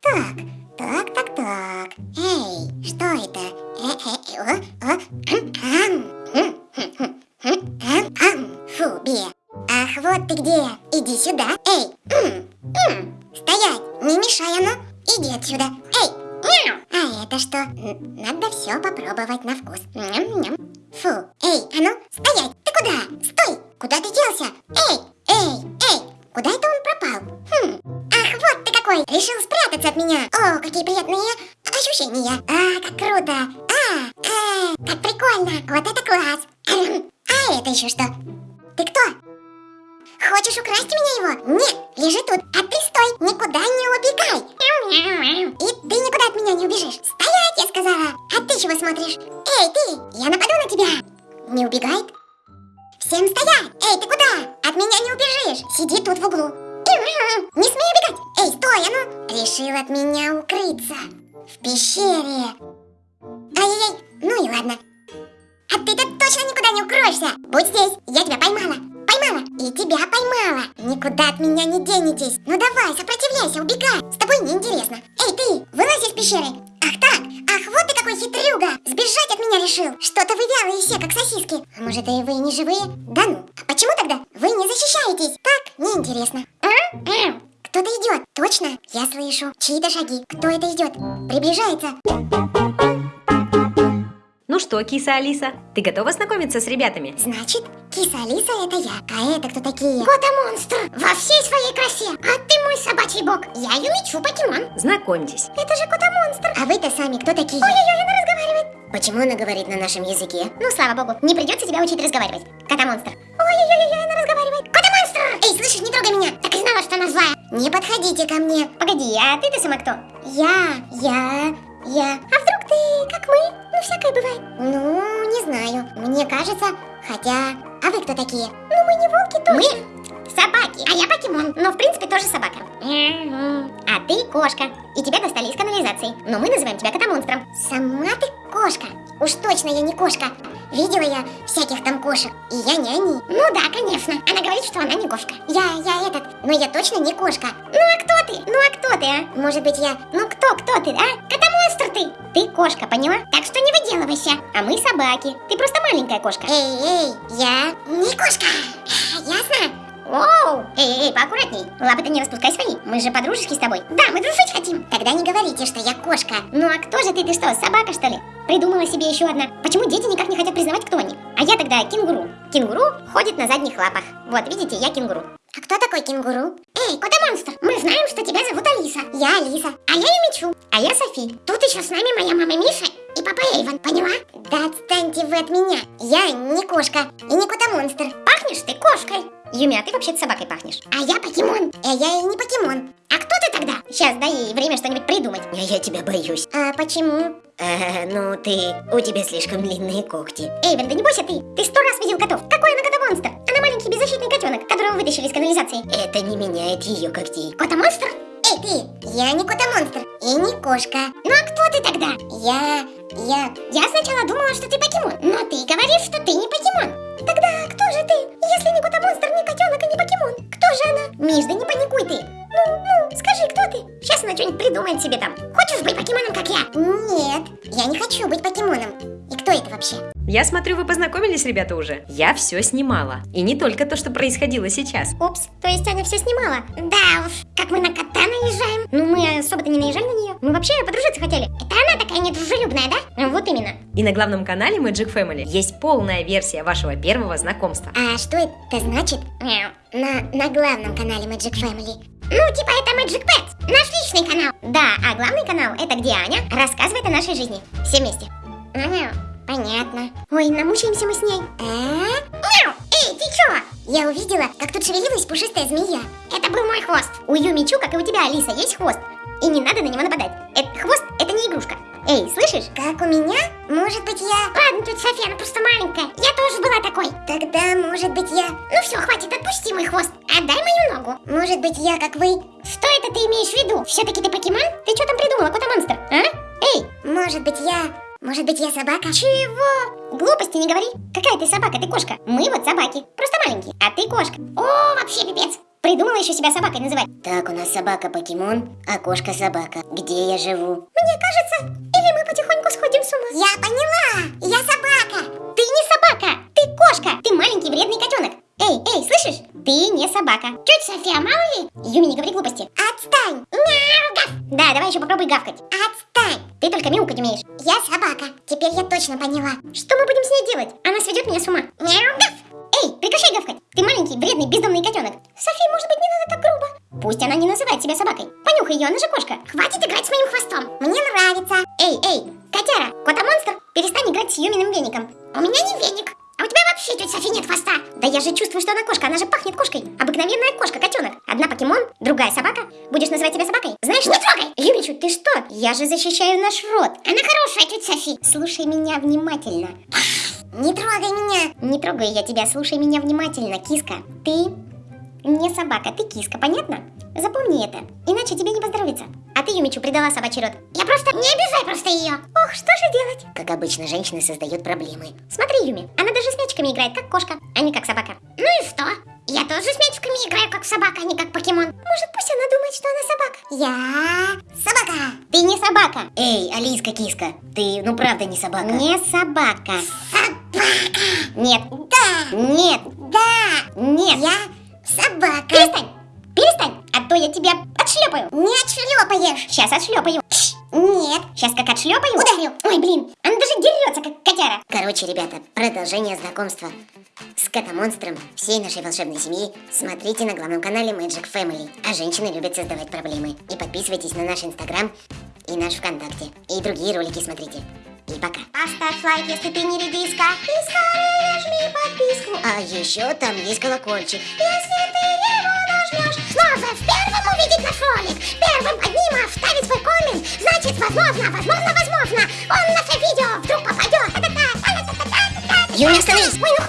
Так, так, так, так. Эй, что это? Хм. Фу, Бе. Ах, вот ты где. Иди сюда. Эй, стоять, не мешай, а ну. Иди отсюда. Эй. А это что? Надо все попробовать на вкус. Фу, эй, а ну, стоять. Ты куда? Стой. Куда ты делся? Эй, эй, эй. Куда это он пропал? Хм. Какой! Решил спрятаться от меня! О, какие приятные ощущения! А, как круто! А, а, как прикольно! Вот это класс! А это еще что? Ты кто? Хочешь украсть у меня его? Нет, лежи тут, а ты стой, никуда не убегай! И ты никуда от меня не убежишь! Стоять, я сказала! А ты чего смотришь? Эй, ты! Я нападу на тебя! Не убегает? Всем стоять! Эй, ты куда? От меня не убежишь! Сиди тут в углу! Не смей убегать! Эй, стой, а ну! Решил от меня укрыться. В пещере. Ай-яй-яй, ну и ладно. А ты-то точно никуда не укроешься. Будь здесь, я тебя поймала. Поймала и тебя поймала. Никуда от меня не денетесь. Ну давай, сопротивляйся, убегай. С тобой неинтересно. Эй, ты, вылазь из пещеры. Ах так, ах, вот ты какой хитрюга. Сбежать от меня решил. Что-то вы вялые все, как сосиски. А может, и вы не живые? Да ну. А почему тогда вы не защищаетесь? Так, неинтересно. Кто-то идет, точно, я слышу. Чьи-то шаги. Кто это идет? Приближается. Ну что, киса Алиса, ты готова знакомиться с ребятами? Значит, киса Алиса это я. А это кто такие? Кота-монстр во всей своей красе. А ты мой собачий бог. Я Юмичу покемон. Знакомьтесь. Это же кота-монстр. А вы-то сами кто такие? Ой-ой-ой, она разговаривает. Почему она говорит на нашем языке? Ну, слава богу, не придется тебя учить разговаривать. Кота-монстр. Ой-ой-ой, она разговаривает. Эй, слышишь, не трогай меня! Так и знала, что она злая. Не подходите ко мне. Погоди, а ты-то сама кто? Я, я, я. А вдруг ты, как мы? Ну, всякое бывает. Ну, не знаю. Мне кажется, хотя... А вы кто такие? Ну, мы не волки точно. Мы собаки, а я покемон. Но, в принципе, тоже собака. А ты кошка. И тебя достали из канализации. Но мы называем тебя кота-монстром. Сама ты кошка. Уж точно я не кошка. Видела я всяких там кошек, и я не они. Ну да, конечно. Она говорит, что она не кошка. Я, я этот, но я точно не кошка. Ну а кто ты? Ну а кто ты, а? Может быть, я... Ну кто, кто ты, а? Кота-монстр ты! Ты кошка, поняла? Так что не выделывайся. А мы собаки. Ты просто маленькая кошка. Эй, эй, я не кошка. Лапы-то не распускай свои. Мы же подружески с тобой. Да, мы дружить хотим. Тогда не говорите, что я кошка. Ну а кто же ты? Ты что, собака что ли? Придумала себе еще одна. Почему дети никак не хотят признавать, кто они? А я тогда кенгуру. Кенгуру ходит на задних лапах. Вот, видите, я кенгуру. А кто такой кенгуру? Эй, кота-монстр, мы знаем, что тебя зовут Алиса. Я Алиса. А я Юмичу. А я Софи. Тут еще с нами моя мама Миша и папа Эйвен, поняла? Да отстаньте вы от меня. Я не кошка и не кота-монстр. Пахнешь ты кошкой. Юми, а ты вообще-то собакой пахнешь. А я покемон. А я и не покемон. А кто ты тогда? Сейчас дай ей время что-нибудь придумать. А я тебя боюсь. А почему? Э, ну ты, у тебя слишком длинные когти. Эйвен, да не бойся ты. Ты сто раз видел котов. Какой она кота-монстр? Она маленький беззащитный котенок, которого вытащили из канализации. Это не меняет ее когтей. Кота-монстр? Эй, ты! Я не кота-монстр и не кошка. Ну а кто ты тогда? Я... я... Я сначала думала, что ты покемон, но ты говоришь, что ты не покемон. Тогда кто же ты, если не кота-монстр, не котенок и не покемон? Кто же она? Миш, да не паникуй ты. Ну, ну, скажи, кто ты? Сейчас она что-нибудь придумает себе там. Хочешь быть покемоном, как я? Нет, я не хочу быть покемоном. Вообще? Я смотрю, вы познакомились, ребята, уже. Я все снимала. И не только то, что происходило сейчас. Упс, то есть Аня все снимала? Да уж, как мы на кота наезжаем. Ну, мы особо-то не наезжали на нее. Мы вообще подружиться хотели. Это она такая недружелюбная, да? Вот именно. И на главном канале Magic Family есть полная версия вашего первого знакомства. А что это значит? На, на главном канале Magic Family. Ну, типа это Magic Pets, наш личный канал. Да, а главный канал это где Аня рассказывает о нашей жизни. Все вместе. Мяу. Понятно. Ой, намучаемся мы с ней. А? Мяу! Эй, ты чё? Я увидела, как тут шевелилась пушистая змея. Это был мой хвост. У Юмичу, как и у тебя, Алиса, есть хвост. И не надо на него нападать. Это хвост, это не игрушка. Эй, слышишь? Как у меня? Может быть я... Ладно, тетя София, она просто маленькая. Я тоже была такой. Тогда, может быть я... Ну все, хватит, отпусти мой хвост. Отдай мою ногу. Может быть я, как вы... Что это ты имеешь в виду? Все-таки ты покемон? Ты что там придумала, кота-монстр? А? Эй, Может быть я... Может быть я собака? чего? Глупости не говори. Какая ты собака, ты кошка. Мы вот собаки, просто маленькие. А ты кошка. О, вообще пипец. Придумала еще себя собакой называть. Так, у нас собака покемон, а кошка собака. Где я живу? Мне кажется, или мы потихоньку сходим с ума. Я поняла! Я собака! Ты не собака, ты кошка, ты маленький вредный котенок. Эй, эй, слышишь? Ты не собака. Тетя София, мало ли? Юми, не говори глупости. Отстань! Мяу, гав! Да, давай еще попробуй гавкать. Отстань! Ты только мяукать умеешь. Я собака. Теперь я точно поняла. Что мы будем с ней делать? Она сведет меня с ума. Мяу! Эй, прекращай гавкать. Ты маленький, вредный, бездомный котенок. София, может быть, не надо так грубо? Пусть она не называет себя собакой. Понюхай ее, она же кошка. Хватит играть с моим хвостом. Мне нравится. Эй, эй, котяра, кота-монстр, перестань играть с Юминым веником. У меня не веник. А у тебя вообще, тетя Софи, нет хвоста. Да я же чувствую, что она кошка, она же пахнет кошкой. Обыкновенная кошка, котенок. Одна покемон, другая собака. Будешь называть себя собакой? Знаешь, Не трогай! Юмичу, ты что? Я же защищаю наш род. Она хорошая, тетя Софи. Слушай меня внимательно. Не трогай меня. Не трогай я тебя, слушай меня внимательно, киска. Ты не собака, ты киска, понятно? Запомни это, иначе тебе не поздоровится. А ты, Юмичу, предала собачий род. Я просто... Не обижай просто ее. Ох, что же делать? Как обычно, женщины создают проблемы. Смотри, Юми, она даже с мячиками играет, как кошка, а не как собака. Ну и что? Я тоже с мячиками играю, как собака, а не как покемон. Может, пусть она думает, что она собака. Я собака. Ты не собака. Эй, Алиска киска, ты ну правда не собака. Не собака. Собака. Нет. Да. Нет. Да. Нет. Я собака. Перестань. Перестань. А то я тебя отшлепаю. Не отшлепаешь. Сейчас отшлепаю. Нет. Сейчас как отшлепаю. Ударю. Ой, блин. Она даже дерется, как котяра. Короче, ребята, продолжение знакомства с котомонстром всей нашей волшебной семьи смотрите на главном канале Magic Family. А женщины любят создавать проблемы. И подписывайтесь на наш инстаграм и наш ВКонтакте. И другие ролики смотрите. И пока. Поставь лайк, если ты не редиска. И скорее жми подписку. А еще там есть колокольчик. Если ты возможно, возможно, возможно, он в наше видео вдруг попадет. Юля, остановись! Ой, ну!